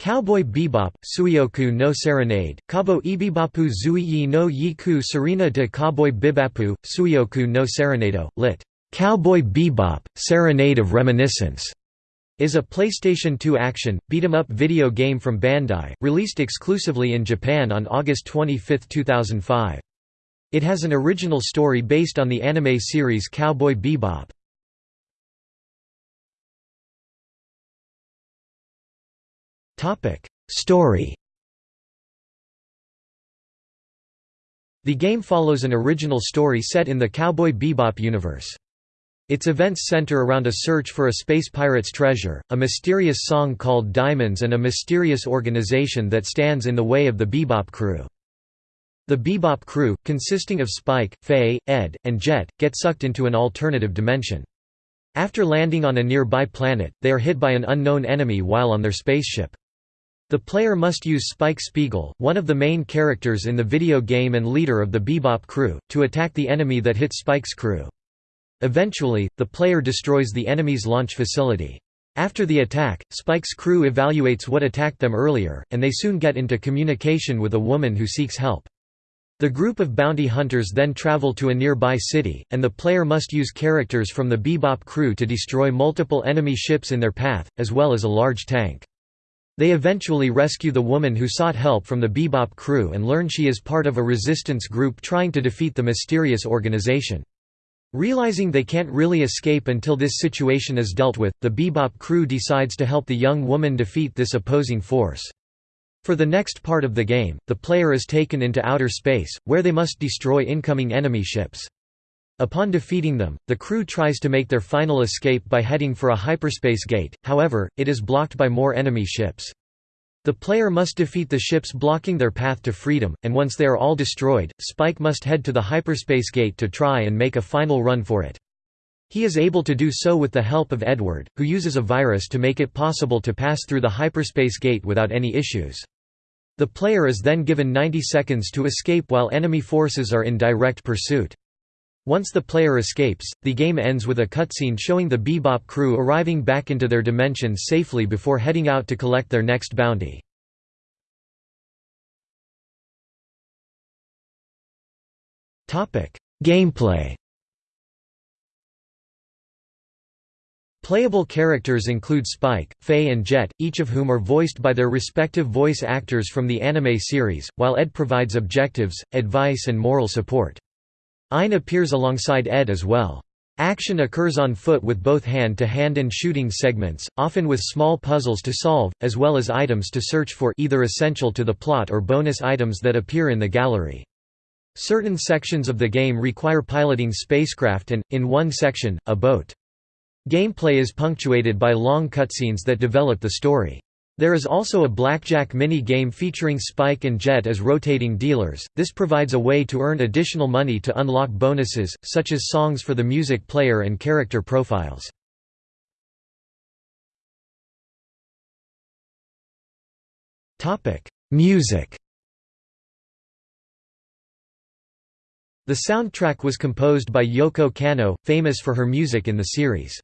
Cowboy Bebop, Suioku no Serenade, Kabo Ibibapu Zuiyi no Yiku Serena de Cowboy Bibapu, Suioku no Serenado, lit. Cowboy Bebop, Serenade of Reminiscence, is a PlayStation 2 action, beat-em-up video game from Bandai, released exclusively in Japan on August 25, 2005. It has an original story based on the anime series Cowboy Bebop. Story The game follows an original story set in the Cowboy Bebop universe. Its events center around a search for a space pirate's treasure, a mysterious song called Diamonds and a mysterious organization that stands in the way of the Bebop crew. The Bebop crew, consisting of Spike, Faye, Ed, and Jet, get sucked into an alternative dimension. After landing on a nearby planet, they are hit by an unknown enemy while on their spaceship. The player must use Spike Spiegel, one of the main characters in the video game and leader of the Bebop crew, to attack the enemy that hit Spike's crew. Eventually, the player destroys the enemy's launch facility. After the attack, Spike's crew evaluates what attacked them earlier, and they soon get into communication with a woman who seeks help. The group of bounty hunters then travel to a nearby city, and the player must use characters from the Bebop crew to destroy multiple enemy ships in their path, as well as a large tank. They eventually rescue the woman who sought help from the Bebop crew and learn she is part of a resistance group trying to defeat the mysterious organization. Realizing they can't really escape until this situation is dealt with, the Bebop crew decides to help the young woman defeat this opposing force. For the next part of the game, the player is taken into outer space, where they must destroy incoming enemy ships. Upon defeating them, the crew tries to make their final escape by heading for a hyperspace gate, however, it is blocked by more enemy ships. The player must defeat the ships blocking their path to freedom, and once they are all destroyed, Spike must head to the hyperspace gate to try and make a final run for it. He is able to do so with the help of Edward, who uses a virus to make it possible to pass through the hyperspace gate without any issues. The player is then given 90 seconds to escape while enemy forces are in direct pursuit. Once the player escapes, the game ends with a cutscene showing the Bebop crew arriving back into their dimension safely before heading out to collect their next bounty. Gameplay Playable characters include Spike, Faye and Jet, each of whom are voiced by their respective voice actors from the anime series, while Ed provides objectives, advice and moral support. Ein appears alongside Ed as well. Action occurs on foot with both hand-to-hand -hand and shooting segments, often with small puzzles to solve, as well as items to search for either essential to the plot or bonus items that appear in the gallery. Certain sections of the game require piloting spacecraft and, in one section, a boat. Gameplay is punctuated by long cutscenes that develop the story. There is also a blackjack mini-game featuring Spike and Jet as rotating dealers, this provides a way to earn additional money to unlock bonuses, such as songs for the music player and character profiles. Music The soundtrack was composed by Yoko Kanno, famous for her music in the series.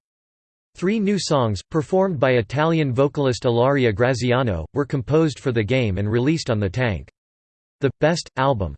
Three new songs, performed by Italian vocalist Ilaria Graziano, were composed for the game and released on the Tank. The Best Album